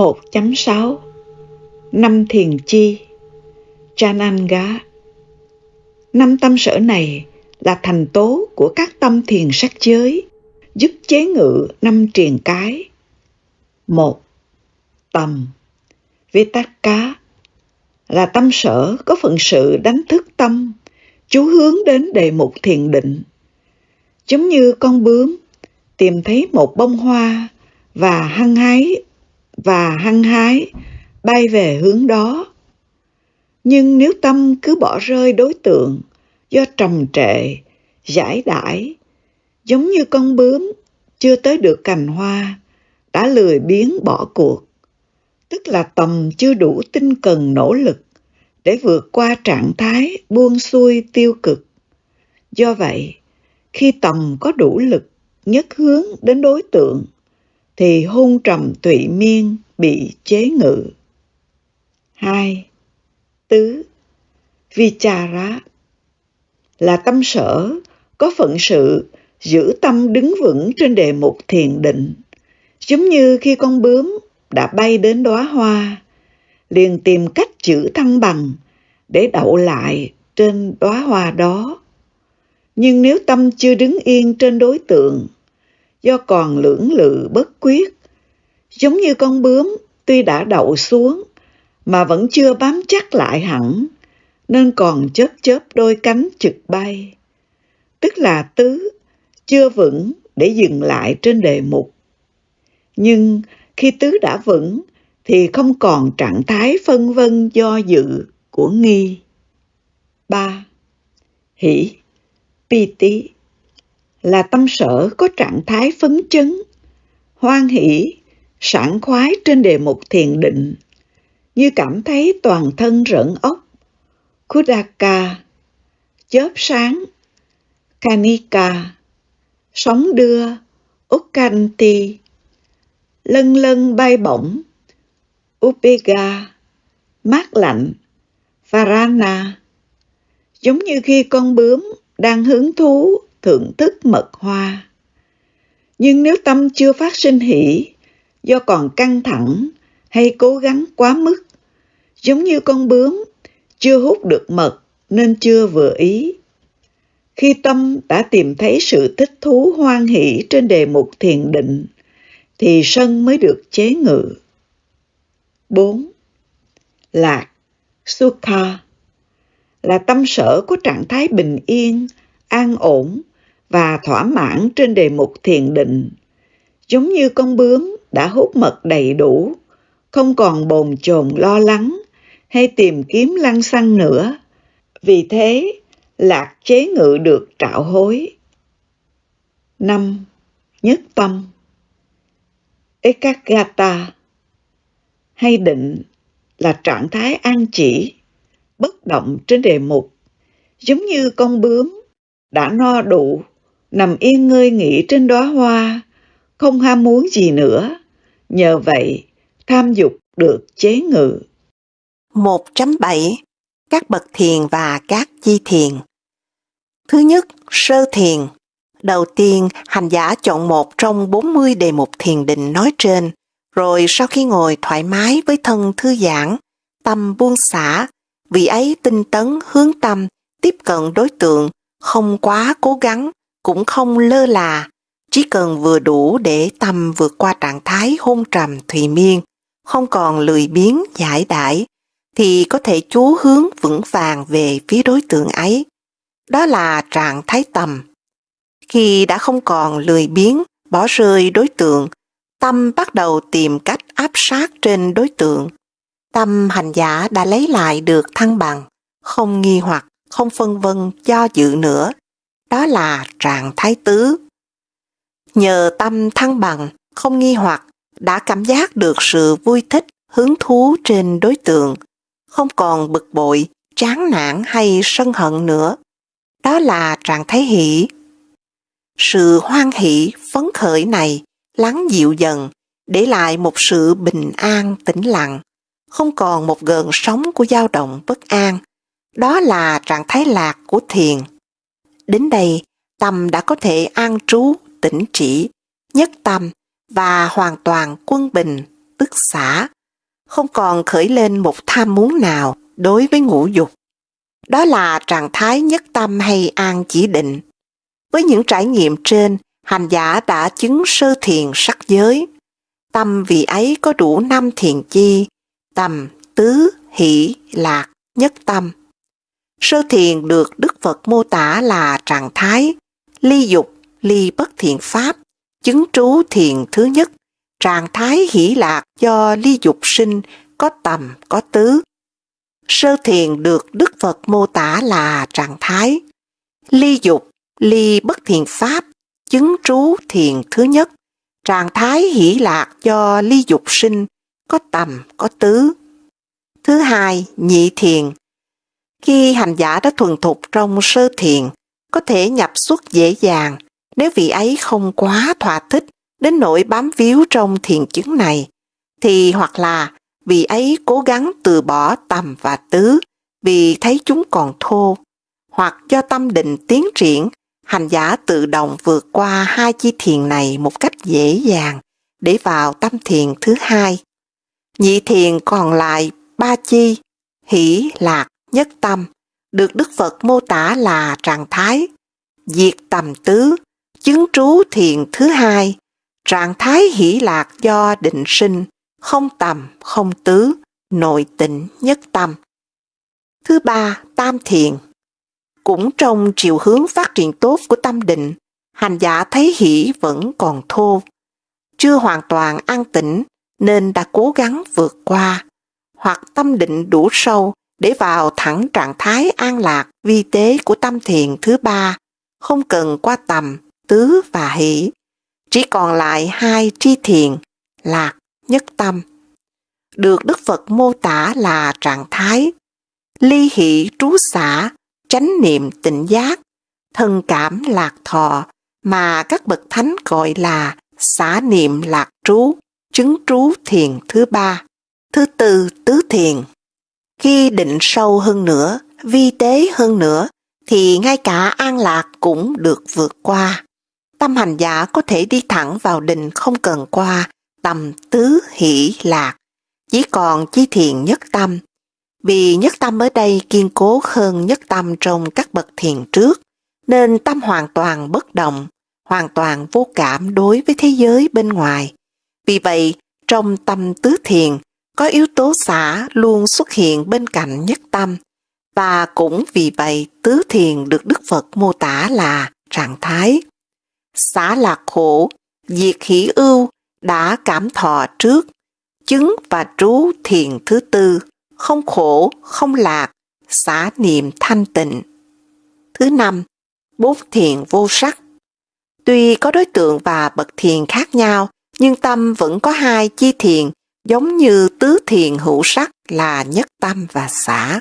1.6 Năm thiền chi Chananga Năm tâm sở này là thành tố của các tâm thiền sắc giới, giúp chế ngự năm triền cái. một Tầm vitakka là tâm sở có phận sự đánh thức tâm, chú hướng đến đề mục thiền định. Giống như con bướm tìm thấy một bông hoa và hăng hái và hăng hái bay về hướng đó. Nhưng nếu tâm cứ bỏ rơi đối tượng do trầm trệ, giải đãi, giống như con bướm chưa tới được cành hoa, đã lười biếng bỏ cuộc, tức là tầm chưa đủ tinh cần nỗ lực để vượt qua trạng thái buông xuôi tiêu cực. Do vậy, khi tầm có đủ lực nhất hướng đến đối tượng, thì hôn trầm tụy miên bị chế ngự. 2. Tứ Vichara là tâm sở có phận sự giữ tâm đứng vững trên đề mục thiền định. Giống như khi con bướm đã bay đến đóa hoa, liền tìm cách giữ thăng bằng để đậu lại trên đóa hoa đó. Nhưng nếu tâm chưa đứng yên trên đối tượng, do còn lưỡng lự bất quyết, giống như con bướm tuy đã đậu xuống mà vẫn chưa bám chắc lại hẳn, nên còn chớp chớp đôi cánh trực bay. Tức là tứ, chưa vững để dừng lại trên đề mục. Nhưng khi tứ đã vững thì không còn trạng thái phân vân do dự của nghi. 3. Hỷ, pi tí là tâm sở có trạng thái phấn chấn, hoan hỷ, sảng khoái trên đề mục thiền định, như cảm thấy toàn thân rợn ốc. Kudaka, chớp sáng, Kanika, sóng đưa, ukanti, lân lân bay bổng, Upega, mát lạnh, Varana, giống như khi con bướm đang hứng thú thưởng thức mật hoa. Nhưng nếu tâm chưa phát sinh hỷ, do còn căng thẳng hay cố gắng quá mức, giống như con bướm chưa hút được mật nên chưa vừa ý. Khi tâm đã tìm thấy sự thích thú hoan hỷ trên đề mục thiền định, thì sân mới được chế ngự. 4. Lạc Sukha là tâm sở của trạng thái bình yên, an ổn và thỏa mãn trên đề mục thiền định. Giống như con bướm đã hút mật đầy đủ, không còn bồn chồn lo lắng hay tìm kiếm lăng xăng nữa. Vì thế, lạc chế ngự được trạo hối. 5. Nhất tâm Ekagata hay định là trạng thái an chỉ, bất động trên đề mục, giống như con bướm đã no đủ, nằm yên ngơi nghỉ trên đóa hoa, không ham muốn gì nữa. Nhờ vậy, tham dục được chế ngự. 1.7 Các bậc thiền và các chi thiền Thứ nhất, sơ thiền. Đầu tiên, hành giả chọn một trong 40 đề mục thiền định nói trên, rồi sau khi ngồi thoải mái với thân thư giãn, tâm buông xả, vị ấy tinh tấn hướng tâm, tiếp cận đối tượng, không quá cố gắng, cũng không lơ là, chỉ cần vừa đủ để tâm vượt qua trạng thái hôn trầm thùy miên, không còn lười biếng giải đãi, thì có thể chú hướng vững vàng về phía đối tượng ấy. Đó là trạng thái tầm. Khi đã không còn lười biếng, bỏ rơi đối tượng, tâm bắt đầu tìm cách áp sát trên đối tượng. Tâm hành giả đã lấy lại được thăng bằng, không nghi hoặc, không phân vân do dự nữa. Đó là trạng thái tứ. Nhờ tâm thăng bằng, không nghi hoặc, đã cảm giác được sự vui thích, hứng thú trên đối tượng, không còn bực bội, chán nản hay sân hận nữa. Đó là trạng thái hỷ. Sự hoan hỷ, phấn khởi này lắng dịu dần, để lại một sự bình an, tĩnh lặng, không còn một gợn sóng của dao động bất an. Đó là trạng thái lạc của thiền. Đến đây, tâm đã có thể an trú, tĩnh trị nhất tâm và hoàn toàn quân bình, tức xả, không còn khởi lên một tham muốn nào đối với ngũ dục. Đó là trạng thái nhất tâm hay an chỉ định. Với những trải nghiệm trên, hành giả đã chứng sơ thiền sắc giới. Tâm vị ấy có đủ năm thiền chi, tầm, tứ, hỷ, lạc, nhất tâm. Sơ thiền được Đức Phật mô tả là trạng thái ly dục, ly bất thiện pháp, chứng trú thiền thứ nhất, trạng thái hỷ lạc do ly dục sinh, có tầm, có tứ. Sơ thiền được Đức Phật mô tả là trạng thái ly dục, ly bất thiện pháp, chứng trú thiền thứ nhất, trạng thái hỷ lạc do ly dục sinh, có tầm, có tứ. Thứ hai, nhị thiền. Khi hành giả đã thuần thục trong sơ thiền, có thể nhập xuất dễ dàng nếu vị ấy không quá thỏa thích đến nỗi bám víu trong thiền chứng này, thì hoặc là vị ấy cố gắng từ bỏ tầm và tứ vì thấy chúng còn thô, hoặc do tâm định tiến triển, hành giả tự động vượt qua hai chi thiền này một cách dễ dàng để vào tâm thiền thứ hai. Nhị thiền còn lại ba chi, hỷ, lạc, nhất tâm, được Đức Phật mô tả là trạng thái diệt tầm tứ, chứng trú thiền thứ hai, trạng thái hỷ lạc do định sinh, không tầm, không tứ, nội tịnh nhất tâm. Thứ ba, tam thiền. Cũng trong chiều hướng phát triển tốt của tâm định, hành giả thấy hỷ vẫn còn thô, chưa hoàn toàn an tĩnh nên đã cố gắng vượt qua, hoặc tâm định đủ sâu để vào thẳng trạng thái an lạc vi tế của tâm thiền thứ ba, không cần qua tầm, tứ và hỷ. Chỉ còn lại hai tri thiền, lạc, nhất tâm. Được Đức Phật mô tả là trạng thái ly hỷ trú xả, chánh niệm tỉnh giác, thân cảm lạc thọ mà các bậc thánh gọi là xả niệm lạc trú, chứng trú thiền thứ ba. Thứ tư, tứ thiền. Khi định sâu hơn nữa, vi tế hơn nữa, thì ngay cả an lạc cũng được vượt qua. Tâm hành giả có thể đi thẳng vào định không cần qua tầm tứ hỷ lạc, chỉ còn chi thiền nhất tâm. Vì nhất tâm ở đây kiên cố hơn nhất tâm trong các bậc thiền trước, nên tâm hoàn toàn bất động, hoàn toàn vô cảm đối với thế giới bên ngoài. Vì vậy, trong tâm tứ thiền, có yếu tố xả luôn xuất hiện bên cạnh nhất tâm, và cũng vì vậy tứ thiền được Đức Phật mô tả là trạng thái. Xả lạc khổ, diệt hỷ ưu, đã cảm thọ trước, chứng và trú thiền thứ tư, không khổ, không lạc, xả niệm thanh tịnh. Thứ năm, bốn thiền vô sắc. Tuy có đối tượng và bậc thiền khác nhau, nhưng tâm vẫn có hai chi thiền giống như tứ thiền hữu sắc là nhất tâm và xả.